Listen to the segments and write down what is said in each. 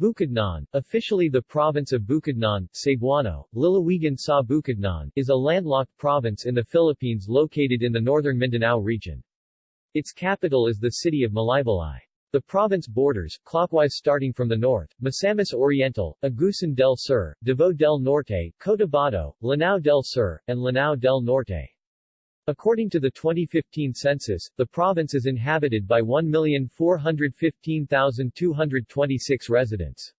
Bukidnon, officially the province of Bukidnon, Cebuano, Lalawigan sa Bukidnon, is a landlocked province in the Philippines located in the northern Mindanao region. Its capital is the city of Malaybalay. The province borders, clockwise starting from the north, Misamis Oriental, Agusan del Sur, Davao del Norte, Cotabato, Lanao del Sur, and Lanao del Norte. According to the 2015 census, the province is inhabited by 1,415,226 residents.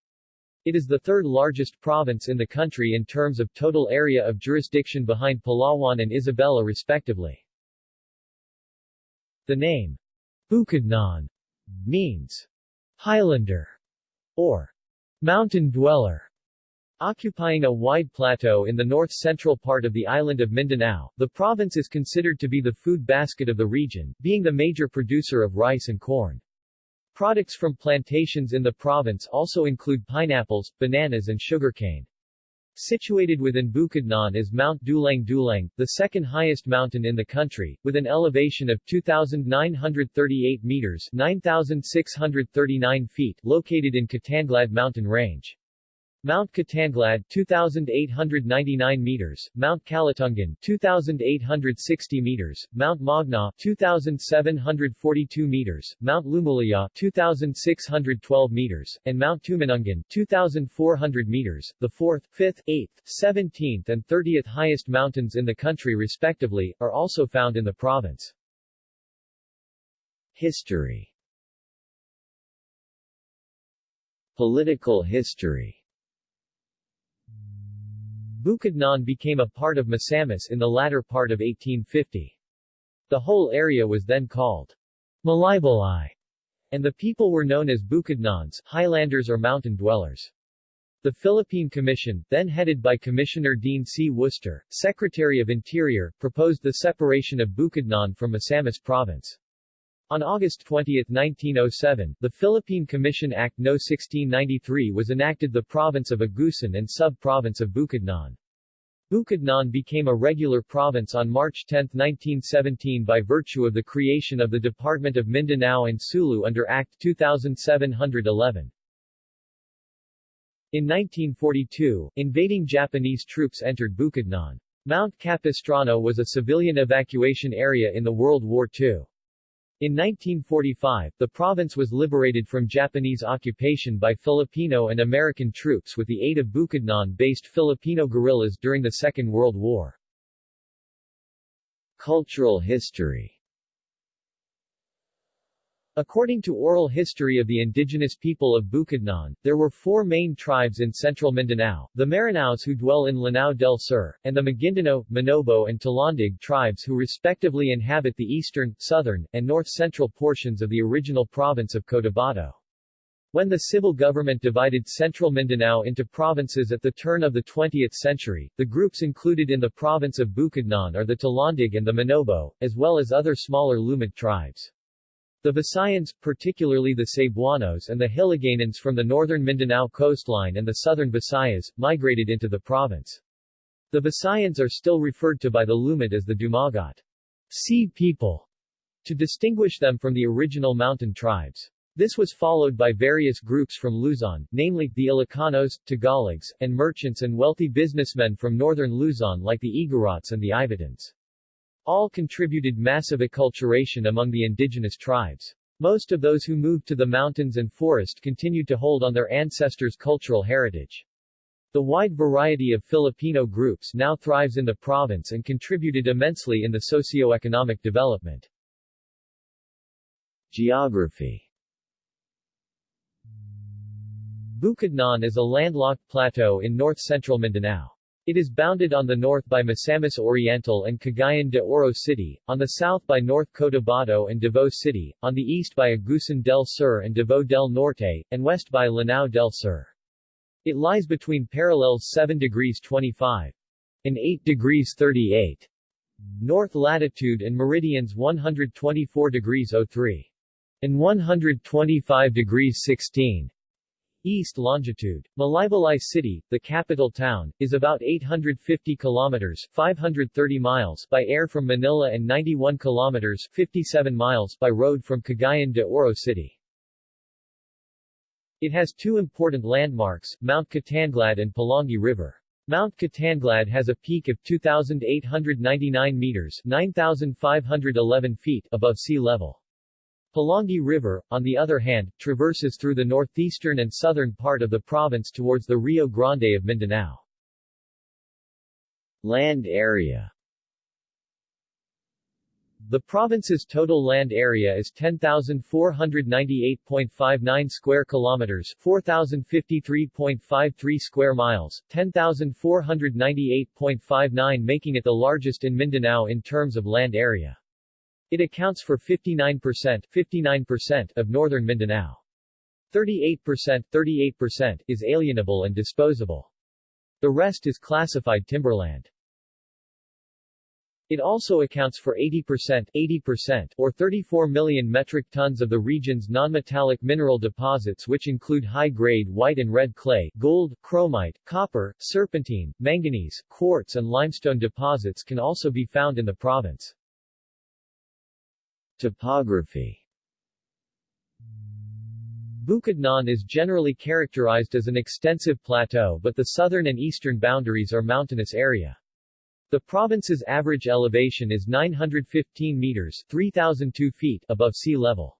It is the third largest province in the country in terms of total area of jurisdiction behind Palawan and Isabela respectively. The name Bukidnon means Highlander or mountain dweller. Occupying a wide plateau in the north-central part of the island of Mindanao, the province is considered to be the food basket of the region, being the major producer of rice and corn. Products from plantations in the province also include pineapples, bananas and sugarcane. Situated within Bukidnon is Mount Dulang Dulang, the second highest mountain in the country, with an elevation of 2,938 meters 9,639 feet, located in Kitanglad mountain range. Mount Kitanglad 2899 meters, Mount Kalatungan 2860 meters, Mount Magna 2742 meters, Mount Lumulaya 2612 meters, and Mount Tumanungan 2400 meters, the 4th, 5th, 8th, 17th and 30th highest mountains in the country respectively, are also found in the province. History Political history Bukidnon became a part of Misamis in the latter part of 1850. The whole area was then called Malaybalay, and the people were known as Bukidnons, Highlanders or mountain dwellers. The Philippine Commission, then headed by Commissioner Dean C. Worcester, Secretary of Interior, proposed the separation of Bukidnon from Misamis Province. On August 20, 1907, the Philippine Commission Act No. 1693 was enacted the province of Agusan and sub-province of Bukidnon. Bukidnon became a regular province on March 10, 1917 by virtue of the creation of the Department of Mindanao and Sulu under Act 2711. In 1942, invading Japanese troops entered Bukidnon. Mount Capistrano was a civilian evacuation area in the World War II. In 1945, the province was liberated from Japanese occupation by Filipino and American troops with the aid of Bukidnon-based Filipino guerrillas during the Second World War. Cultural history According to oral history of the indigenous people of Bukidnon, there were four main tribes in central Mindanao, the Maranaos who dwell in Lanao del Sur, and the Maguindanao, Manobo and Talandig tribes who respectively inhabit the eastern, southern, and north-central portions of the original province of Cotabato. When the civil government divided central Mindanao into provinces at the turn of the 20th century, the groups included in the province of Bukidnon are the Talandig and the Manobo, as well as other smaller Lumad tribes. The Visayans, particularly the Cebuanos and the Hiligaynons from the northern Mindanao coastline and the southern Visayas, migrated into the province. The Visayans are still referred to by the Lumad as the Dumagat sea people, to distinguish them from the original mountain tribes. This was followed by various groups from Luzon, namely, the Ilocanos, Tagalogs, and merchants and wealthy businessmen from northern Luzon like the Igorots and the Ivatans. All contributed massive acculturation among the indigenous tribes. Most of those who moved to the mountains and forest continued to hold on their ancestors' cultural heritage. The wide variety of Filipino groups now thrives in the province and contributed immensely in the socio-economic development. Geography Bukidnon is a landlocked plateau in north-central Mindanao. It is bounded on the north by Misamis Oriental and Cagayan de Oro City, on the south by North Cotabato and Davao City, on the east by Agusan del Sur and Davao del Norte, and west by Lanao del Sur. It lies between parallels 7 degrees 25 and 8 degrees 38 north latitude and meridians 124 degrees 03 and 125 degrees 16 East longitude. Malaybalay City, the capital town, is about 850 kilometers 530 miles by air from Manila and 91 kilometers 57 miles by road from Cagayan de Oro City. It has two important landmarks, Mount Kitanglad and Pulangi River. Mount Kitanglad has a peak of 2,899 meters 9,511 feet above sea level. Pulangi River, on the other hand, traverses through the northeastern and southern part of the province towards the Rio Grande of Mindanao. Land area the province's total land area is 10,498.59 square kilometers, 4,053.53 square miles, 10,498.59 making it the largest in Mindanao in terms of land area. It accounts for 59% 59% of northern Mindanao. 38% 38% is alienable and disposable. The rest is classified timberland. It also accounts for 80% 80% or 34 million metric tons of the region's nonmetallic mineral deposits which include high-grade white and red clay, gold, chromite, copper, serpentine, manganese, quartz and limestone deposits can also be found in the province. Topography Bukidnon is generally characterized as an extensive plateau but the southern and eastern boundaries are mountainous area. The province's average elevation is 915 meters 3,002 feet above sea level.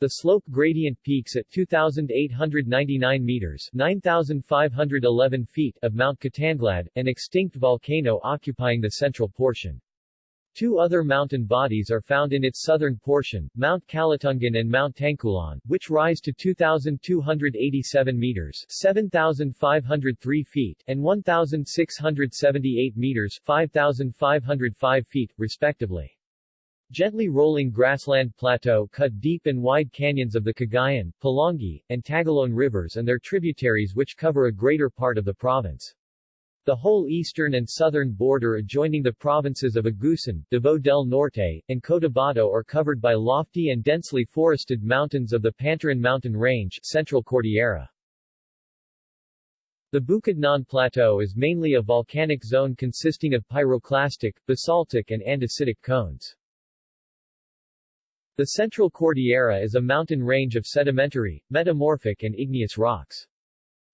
The slope gradient peaks at 2,899 meters 9,511 feet of Mount Kitanglad, an extinct volcano occupying the central portion. Two other mountain bodies are found in its southern portion, Mount Kalatungan and Mount Tangkulan, which rise to 2,287 meters 7,503 feet and 1,678 meters 5,505 feet, respectively. Gently rolling grassland plateau cut deep and wide canyons of the Cagayan, Pulangi, and Tagoloan rivers and their tributaries which cover a greater part of the province. The whole eastern and southern border adjoining the provinces of Agusan, Davao del Norte, and Cotabato are covered by lofty and densely forested mountains of the Pantaran mountain range Central Cordillera. The Bukidnon Plateau is mainly a volcanic zone consisting of pyroclastic, basaltic and andesitic cones. The Central Cordillera is a mountain range of sedimentary, metamorphic and igneous rocks.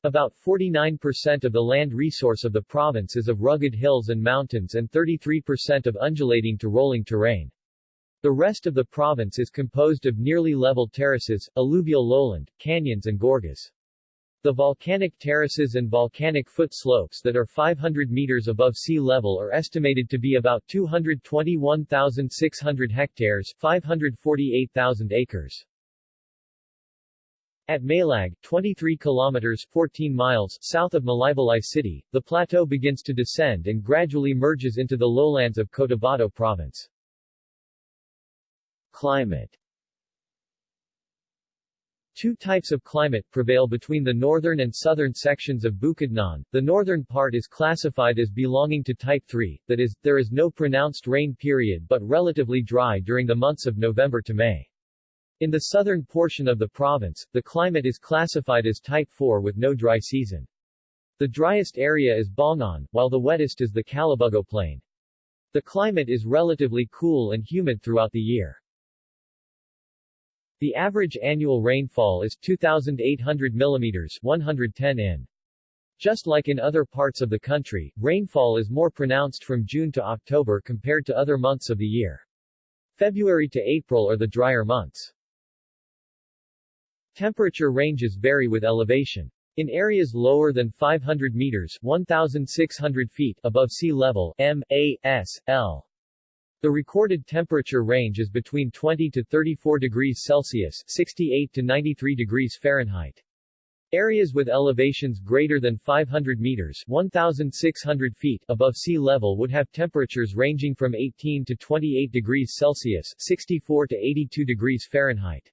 About 49% of the land resource of the province is of rugged hills and mountains and 33% of undulating to rolling terrain. The rest of the province is composed of nearly level terraces, alluvial lowland, canyons and gorges. The volcanic terraces and volcanic foot slopes that are 500 meters above sea level are estimated to be about 221,600 hectares 548,000 acres. At Malag, 23 kilometers 14 miles south of Malaybalay City, the plateau begins to descend and gradually merges into the lowlands of Cotabato Province. Climate Two types of climate prevail between the northern and southern sections of Bukidnon. The northern part is classified as belonging to Type 3, that is, there is no pronounced rain period but relatively dry during the months of November to May. In the southern portion of the province, the climate is classified as Type 4 with no dry season. The driest area is Baungon, while the wettest is the Calabugo Plain. The climate is relatively cool and humid throughout the year. The average annual rainfall is 2,800 mm 110 in. Just like in other parts of the country, rainfall is more pronounced from June to October compared to other months of the year. February to April are the drier months. Temperature ranges vary with elevation. In areas lower than 500 meters 1,600 feet above sea level M, A, S, L. The recorded temperature range is between 20 to 34 degrees Celsius 68 to 93 degrees Fahrenheit. Areas with elevations greater than 500 meters 1,600 feet above sea level would have temperatures ranging from 18 to 28 degrees Celsius 64 to 82 degrees Fahrenheit.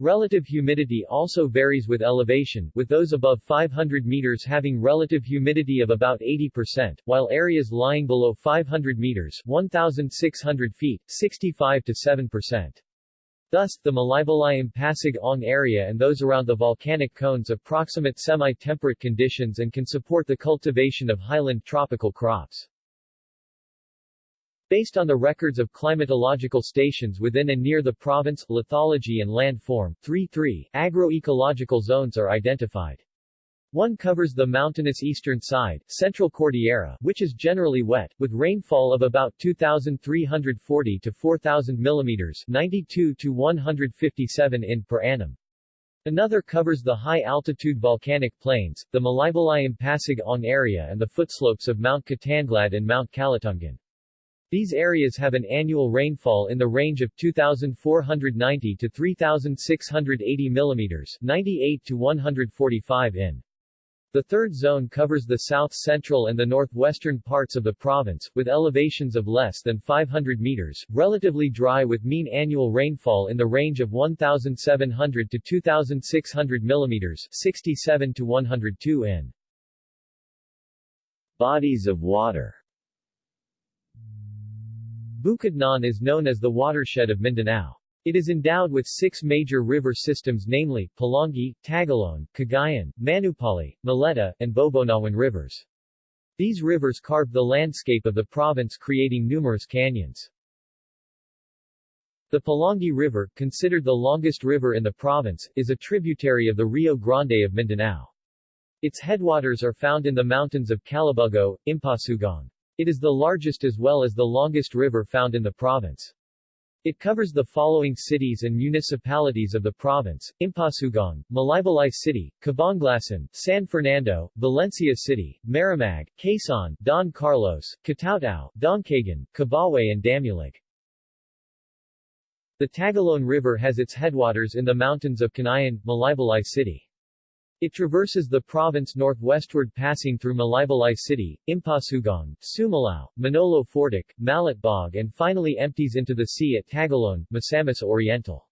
Relative humidity also varies with elevation, with those above 500 meters having relative humidity of about 80%, while areas lying below 500 meters 1,600 feet, 65 to 7%. Thus, the Malaybalay Pasig Ong area and those around the volcanic cones approximate semi-temperate conditions and can support the cultivation of highland tropical crops. Based on the records of climatological stations within and near the province, lithology and landform, 3-3, agroecological zones are identified. One covers the mountainous eastern side, Central Cordillera, which is generally wet, with rainfall of about 2,340 to 4,000 mm 92 to 157 in per annum. Another covers the high-altitude volcanic plains, the Malaybalay-Impasig area and the footslopes of Mount Kitanglad and Mount Kalatungan. These areas have an annual rainfall in the range of 2,490 to 3,680 mm 98 to 145 in. The third zone covers the south-central and the northwestern parts of the province, with elevations of less than 500 meters, relatively dry with mean annual rainfall in the range of 1,700 to 2,600 millimeters 67 to 102 in. Bodies of water Bukidnon is known as the watershed of Mindanao. It is endowed with six major river systems namely, Pulangi, Tagoloan, Cagayan, Manupali, Muleta, and Bobonawan rivers. These rivers carved the landscape of the province creating numerous canyons. The Pulangi River, considered the longest river in the province, is a tributary of the Rio Grande of Mindanao. Its headwaters are found in the mountains of Calabugo, Impasugong. It is the largest as well as the longest river found in the province. It covers the following cities and municipalities of the province, Impasugong, Malaybalay City, Cabanglasan, San Fernando, Valencia City, Maramag, Quezon, Don Carlos, Kitaotao, Dangcagan, Kibawe and Damulog. The Tagoloan River has its headwaters in the mountains of Canayan, Malaybalay City. It traverses the province northwestward passing through Malaybalay City, Impasugong, Sumilao, Manolo Fortich, Malitbog and finally empties into the sea at Tagoloan, Misamis Oriental.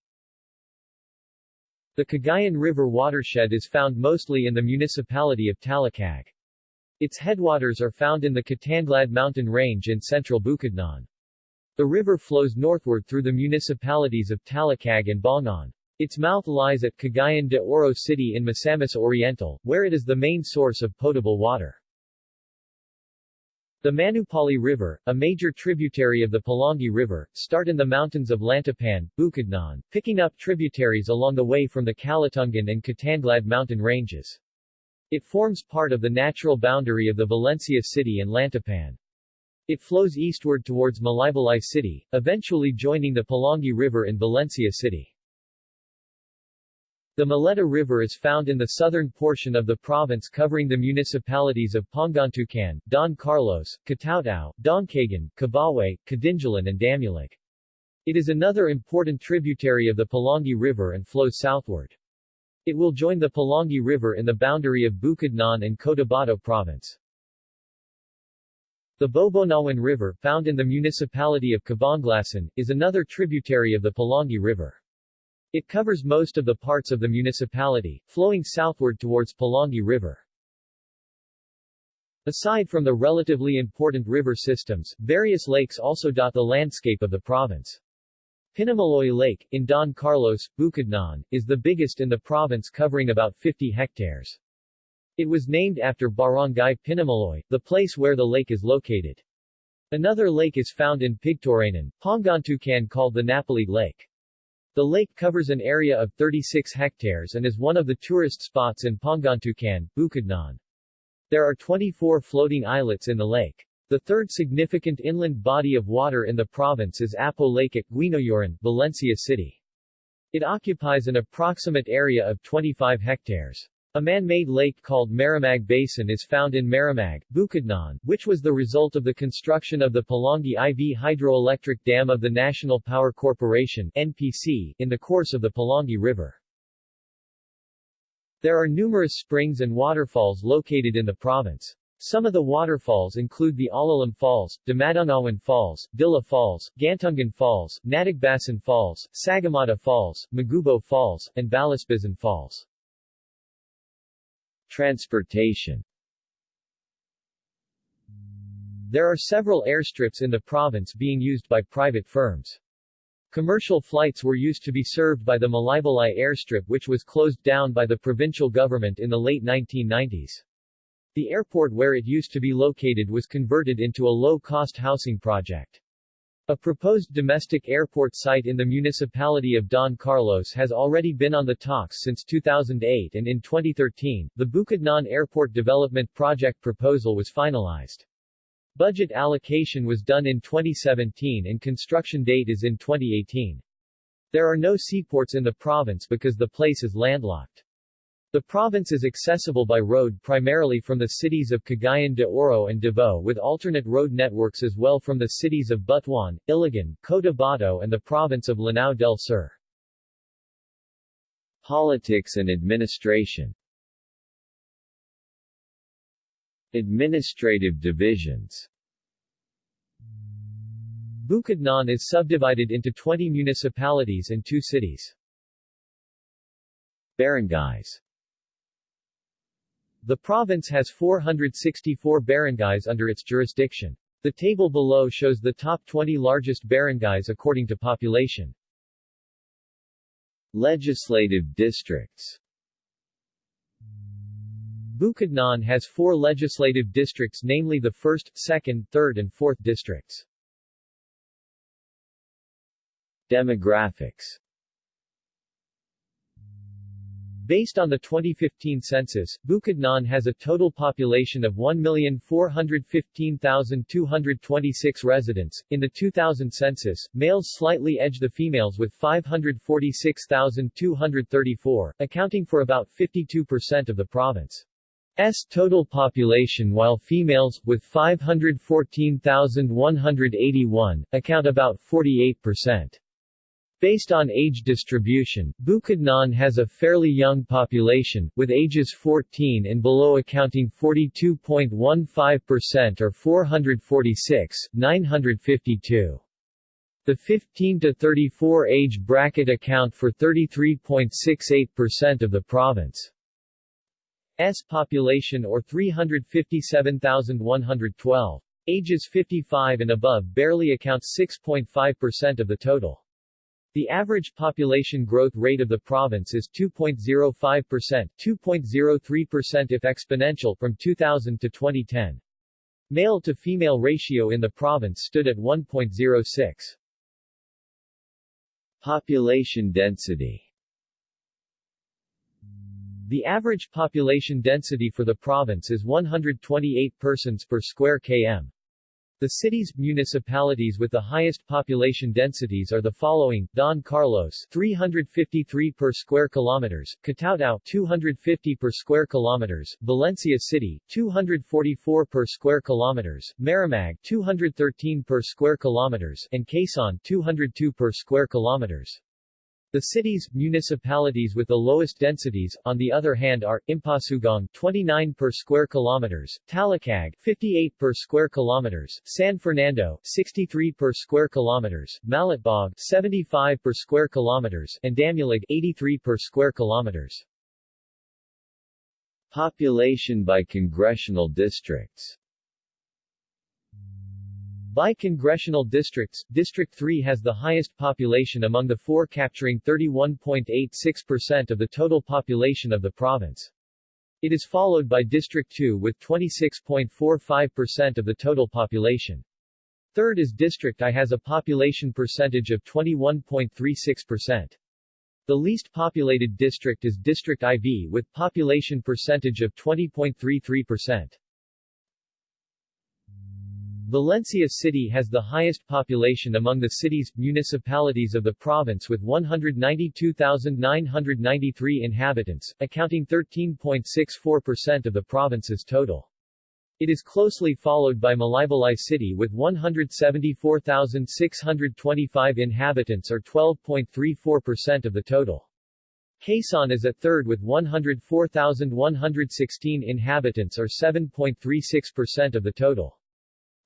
The Cagayan River watershed is found mostly in the municipality of Talakag. Its headwaters are found in the Kitanglad mountain range in central Bukidnon. The river flows northward through the municipalities of Talakag and Baungon. Its mouth lies at Cagayan de Oro City in Misamis Oriental, where it is the main source of potable water. The Manupali River, a major tributary of the Pulangi River, start in the mountains of Lantapan, Bukidnon, picking up tributaries along the way from the Kalatungan and Kitanglad mountain ranges. It forms part of the natural boundary of the Valencia City and Lantapan. It flows eastward towards Malaybalay City, eventually joining the Pulangi River in Valencia City. The Muleta River is found in the southern portion of the province covering the municipalities of Pangantucan, Don Carlos, Kitaotao, Dangcagan, Kibawe, Kadingilan and Damulog. It is another important tributary of the Pulangi River and flows southward. It will join the Pulangi River in the boundary of Bukidnon and Cotabato Province. The Bobonawan River, found in the municipality of Cabanglasan, is another tributary of the Pulangi River. It covers most of the parts of the municipality, flowing southward towards Pulangi River. Aside from the relatively important river systems, various lakes also dot the landscape of the province. Pinamaloy Lake, in Don Carlos, Bukidnon, is the biggest in the province covering about 50 hectares. It was named after Barangay Pinamaloy, the place where the lake is located. Another lake is found in Pigtoranan, Pangantucan called the Napalit Lake. The lake covers an area of 36 hectares and is one of the tourist spots in Pangantucan, Bukidnon. There are 24 floating islets in the lake. The third significant inland body of water in the province is Apo Lake at Guinoyoran, Valencia City. It occupies an approximate area of 25 hectares. A man-made lake called Maramag Basin is found in Maramag, Bukidnon, which was the result of the construction of the Pulangi IV hydroelectric dam of the National Power Corporation NPC, in the course of the Pulangi River. There are numerous springs and waterfalls located in the province. Some of the waterfalls include the Alalam Falls, Damadungawan Falls, Dilla Falls, Gantungan Falls, Natagbasan Falls, Sagamata Falls, Magubo Falls, and Balisbizan Falls. Transportation There are several airstrips in the province being used by private firms. Commercial flights were used to be served by the Malaybalay airstrip which was closed down by the provincial government in the late 1990s. The airport where it used to be located was converted into a low-cost housing project. A proposed domestic airport site in the municipality of Don Carlos has already been on the talks since 2008 and in 2013, the Bukidnon Airport Development Project proposal was finalized. Budget allocation was done in 2017 and construction date is in 2018. There are no seaports in the province because the place is landlocked. The province is accessible by road primarily from the cities of Cagayan de Oro and Davao with alternate road networks as well from the cities of Butuan, Iligan, Cotabato and the province of Lanao del Sur. Politics and administration Administrative divisions Bukidnon is subdivided into 20 municipalities and two cities. Barangays the province has 464 barangays under its jurisdiction. The table below shows the top 20 largest barangays according to population. Legislative districts Bukidnon has four legislative districts namely the 1st, 2nd, 3rd and 4th districts. Demographics Based on the 2015 census, Bukidnon has a total population of 1,415,226 residents. In the 2000 census, males slightly edge the females with 546,234, accounting for about 52% of the province's total population while females, with 514,181, account about 48%. Based on age distribution, Bukidnon has a fairly young population, with ages 14 and below accounting 42.15% or 446, 952. The 15 to 34 age bracket account for 33.68% of the province's population or 357,112. Ages 55 and above barely accounts 6.5% of the total. The average population growth rate of the province is 2.05%, 2.03% if exponential from 2000 to 2010. Male to female ratio in the province stood at 1.06. Population density The average population density for the province is 128 persons per square km. The cities, municipalities with the highest population densities are the following: Don Carlos 353 per square kilometers, Kitaotao 250 per square kilometers, Valencia City 244 per square kilometers, Maramag 213 per square kilometers, and Quezon 202 per square kilometers. The cities, municipalities with the lowest densities, on the other hand are, Impasugong 29 per square kilometers, Talakag 58 per square kilometers, San Fernando 63 per square kilometers, Malitbog 75 per square kilometers, and Damulog 83 per square kilometers. Population by congressional districts by congressional districts, District 3 has the highest population among the four capturing 31.86% of the total population of the province. It is followed by District 2 with 26.45% of the total population. Third is District I has a population percentage of 21.36%. The least populated district is District IV with population percentage of 20.33%. Valencia City has the highest population among the cities, municipalities of the province with 192,993 inhabitants, accounting 13.64% of the province's total. It is closely followed by Malaybalay City with 174,625 inhabitants or 12.34% of the total. Quezon is at third with 104,116 inhabitants or 7.36% of the total.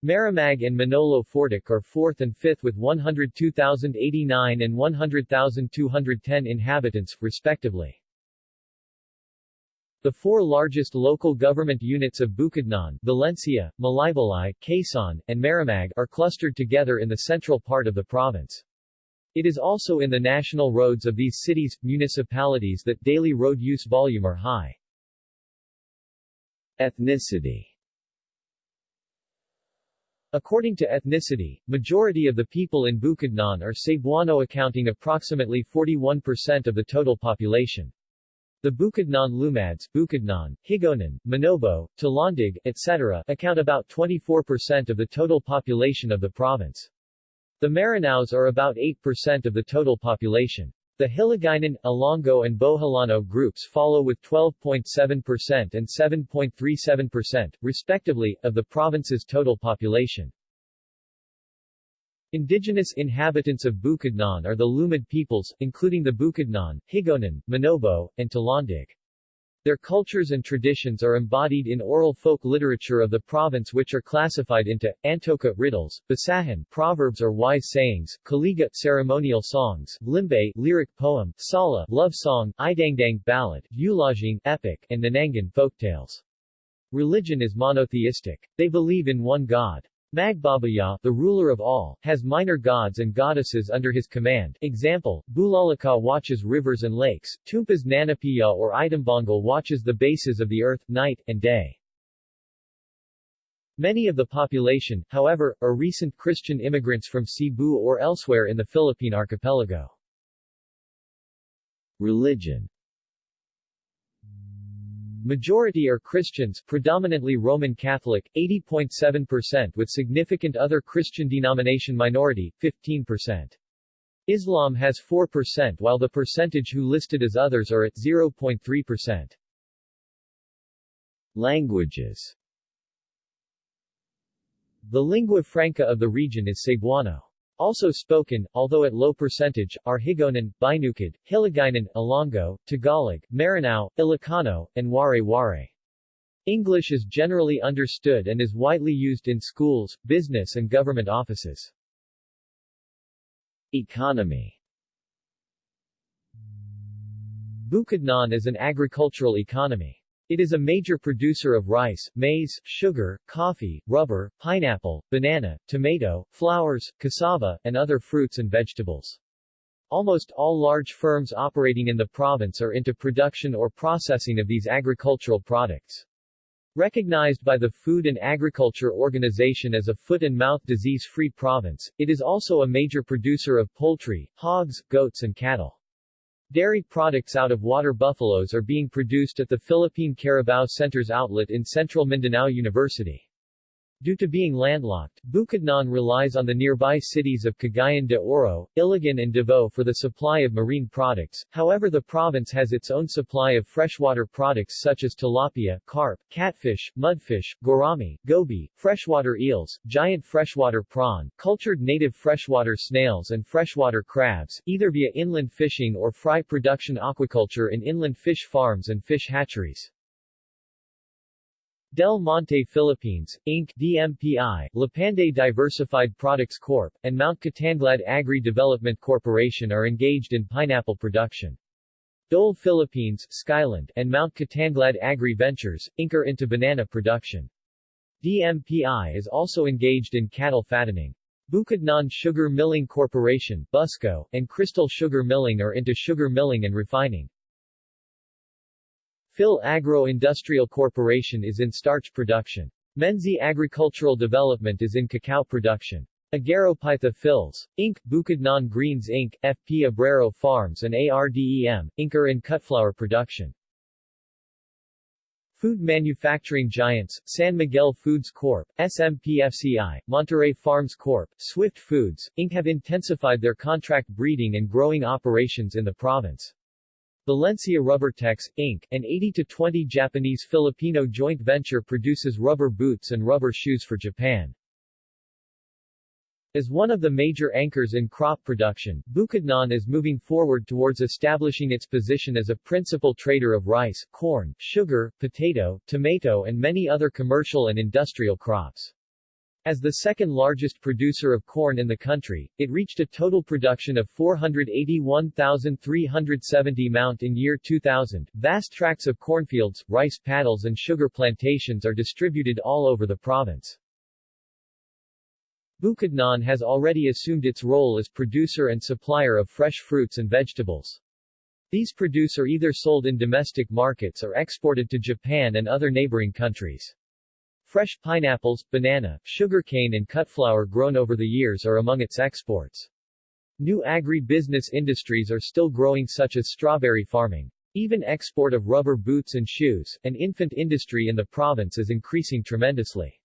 Maramag and Manolo Fortich are fourth and fifth with 102,089 and 100,210 inhabitants, respectively. The four largest local government units of Bukidnon, Valencia, Malaybalay, Quezon, and Maramag are clustered together in the central part of the province. It is also in the national roads of these cities, municipalities that daily road use volume are high. Ethnicity According to ethnicity, majority of the people in Bukidnon are Cebuano accounting approximately 41% of the total population. The Bukidnon Lumads, Bukidnon, Higaonon, Manobo, Talandig, etc. account about 24% of the total population of the province. The Maranaos are about 8% of the total population. The Hiligaynon, Ilonggo and Boholano groups follow with 12.7% and 7.37%, respectively, of the province's total population. Indigenous inhabitants of Bukidnon are the Lumad peoples, including the Bukidnon, Higaonon, Manobo, and Talandig. Their cultures and traditions are embodied in oral folk literature of the province which are classified into, Antoka riddles, Basahan proverbs or wise sayings, Kaliga ceremonial songs, Limbe lyric poem, Sala love song, Idangdang ballad, Eulajing epic, and Nanangan folktales. Religion is monotheistic. They believe in one God. Magbabaya, the ruler of all, has minor gods and goddesses under his command. Example, Bulalaka watches rivers and lakes, Tumpas Nanapiya or Itambongal watches the bases of the earth, night, and day. Many of the population, however, are recent Christian immigrants from Cebu or elsewhere in the Philippine archipelago. Religion Majority are Christians, predominantly Roman Catholic, 80.7% with significant other Christian denomination minority, 15%. Islam has 4% while the percentage who listed as others are at 0.3%. Languages The lingua franca of the region is Cebuano. Also spoken, although at low percentage, are Higaonon, Binukid, Hiligaynon, Ilonggo, Tagalog, Maranao, Ilocano, and Waray-Waray. English is generally understood and is widely used in schools, business and government offices. Economy Bukidnon is an agricultural economy. It is a major producer of rice, maize, sugar, coffee, rubber, pineapple, banana, tomato, flowers, cassava, and other fruits and vegetables. Almost all large firms operating in the province are into production or processing of these agricultural products. Recognized by the Food and Agriculture Organization as a foot-and-mouth disease-free province, it is also a major producer of poultry, hogs, goats and cattle. Dairy products out of water buffaloes are being produced at the Philippine Carabao Center's outlet in Central Mindanao University. Due to being landlocked, Bukidnon relies on the nearby cities of Cagayan de Oro, Iligan and Davao for the supply of marine products, however the province has its own supply of freshwater products such as tilapia, carp, catfish, mudfish, gourami, goby, freshwater eels, giant freshwater prawn, cultured native freshwater snails and freshwater crabs, either via inland fishing or fry production aquaculture in inland fish farms and fish hatcheries. Del Monte Philippines, Inc. DMPI, Lapanday Diversified Products Corp., and Mount Kitanglad Agri Development Corporation are engaged in pineapple production. Dole Philippines, Skyland, and Mount Kitanglad Agri Ventures, Inc. are into banana production. DMPI is also engaged in cattle fattening. Bukidnon Sugar Milling Corporation, Busco, and Crystal Sugar Milling are into sugar milling and refining. Phil Agro-Industrial Corporation is in starch production. Menzi Agricultural Development is in cacao production. Agaropytha Phils. Inc., Bukidnon Greens Inc., FP Abrero Farms and ARDEM, Inc. are in cutflower production. Food manufacturing giants, San Miguel Foods Corp., SMPFCI, Monterey Farms Corp., Swift Foods, Inc. have intensified their contract breeding and growing operations in the province. Valencia Rubbertex, Inc., an 80-20 Japanese-Filipino joint venture produces rubber boots and rubber shoes for Japan. As one of the major anchors in crop production, Bukidnon is moving forward towards establishing its position as a principal trader of rice, corn, sugar, potato, tomato and many other commercial and industrial crops. As the second largest producer of corn in the country, it reached a total production of 481,370 mount in year 2000. Vast tracts of cornfields, rice paddles and sugar plantations are distributed all over the province. Bukidnon has already assumed its role as producer and supplier of fresh fruits and vegetables. These produce are either sold in domestic markets or exported to Japan and other neighboring countries. Fresh pineapples, banana, sugarcane and cut flower grown over the years are among its exports. New agri-business industries are still growing such as strawberry farming. Even export of rubber boots and shoes, and infant industry in the province is increasing tremendously.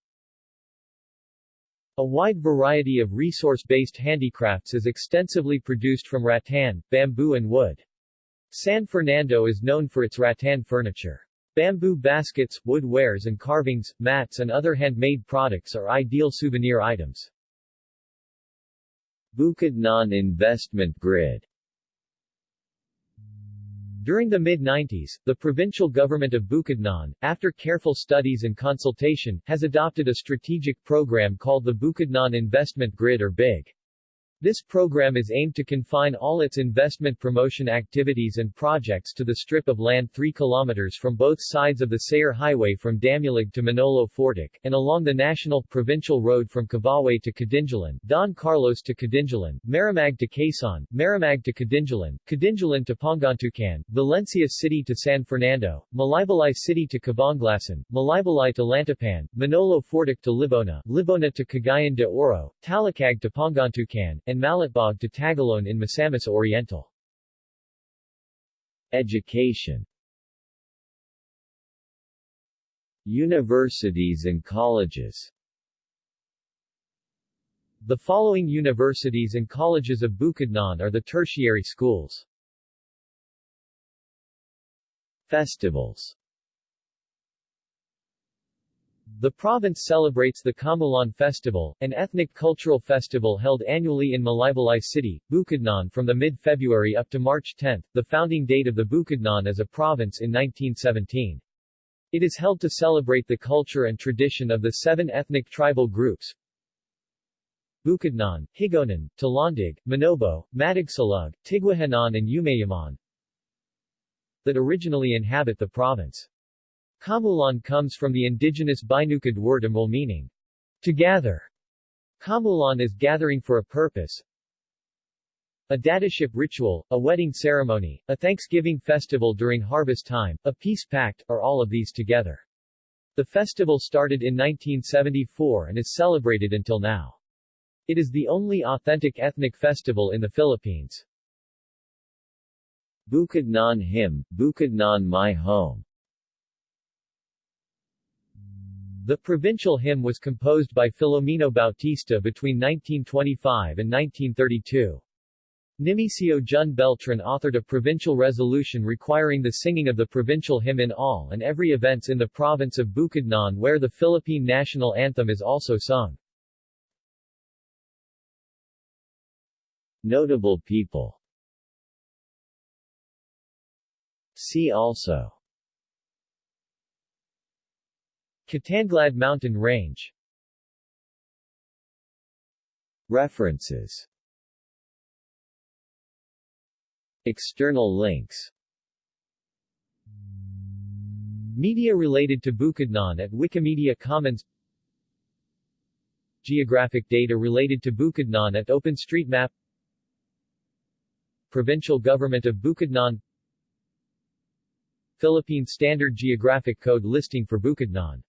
A wide variety of resource-based handicrafts is extensively produced from rattan, bamboo and wood. San Fernando is known for its rattan furniture. Bamboo baskets, wood wares and carvings, mats and other handmade products are ideal souvenir items. Bukidnon Investment Grid during the mid-90s, the provincial government of Bukidnon, after careful studies and consultation, has adopted a strategic program called the Bukidnon Investment Grid or BIG. This program is aimed to confine all its investment promotion activities and projects to the strip of land 3 km from both sides of the Sayre Highway from Damulog to Manolo Fortich, and along the national, provincial road from Kibawe to Kadingilan, Don Carlos to Kadingilan, Maramag to Quezon, Maramag to Kadingilan, Kadingilan to Pangantucan, Valencia City to San Fernando, Malaybalay City to Cabanglasan, Malaybalay to Lantapan, Manolo Fortich to Libona, Libona to Cagayan de Oro, Talakag to Pangantucan, and Malitbog to Tagoloan in Misamis Oriental. Education Universities and colleges The following universities and colleges of Bukidnon are the tertiary schools. Festivals the province celebrates the Kaamulan Festival, an ethnic cultural festival held annually in Malaybalay City, Bukidnon from the mid-February up to March 10, the founding date of the Bukidnon as a province in 1917. It is held to celebrate the culture and tradition of the seven ethnic tribal groups Bukidnon, Higaonon, Talandig, Manobo, Matigsalug, Tigwahanon and Umayaman that originally inhabit the province. Kaamulan comes from the indigenous Binukid word amul meaning, to gather. Kaamulan is gathering for a purpose. A datuship ritual, a wedding ceremony, a Thanksgiving festival during harvest time, a peace pact, are all of these together. The festival started in 1974 and is celebrated until now. It is the only authentic ethnic festival in the Philippines. Bukidnon Hymn, Bukidnon My Home The provincial hymn was composed by Filomeno Bautista between 1925 and 1932. Nimicio Jun Beltran authored a provincial resolution requiring the singing of the provincial hymn in all and every events in the province of Bukidnon where the Philippine national anthem is also sung. Notable people See also Kitanglad Mountain Range. References. External links. Media related to Bukidnon at Wikimedia Commons. Geographic data related to Bukidnon at OpenStreetMap. Provincial Government of Bukidnon. Philippine Standard Geographic Code listing for Bukidnon